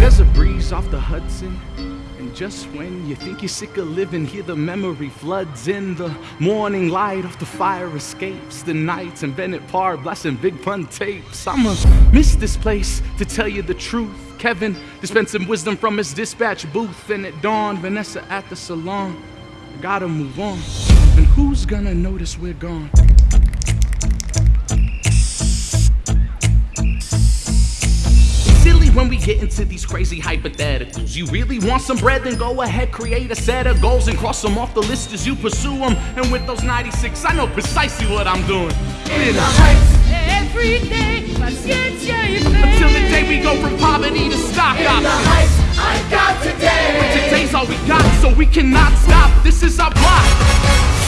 There's a breeze off the Hudson. And just when you think you're sick of living, here the memory floods in. The morning light off the fire escapes. The nights in Bennett Park blasting Big Pun tapes. I'ma miss this place to tell you the truth. Kevin dispensing wisdom from his dispatch booth. And at dawn, Vanessa at the salon. I gotta move on. And who's gonna notice we're gone? When we get into these crazy hypotheticals. You really want some bread? Then go ahead, create a set of goals and cross them off the list as you pursue them. And with those 96, I know precisely what I'm doing. In the heights, every day, paciencia y fe. Until the day we go from poverty to stock In the heights, I got today. But Today's all we got, so we cannot stop. This is our block.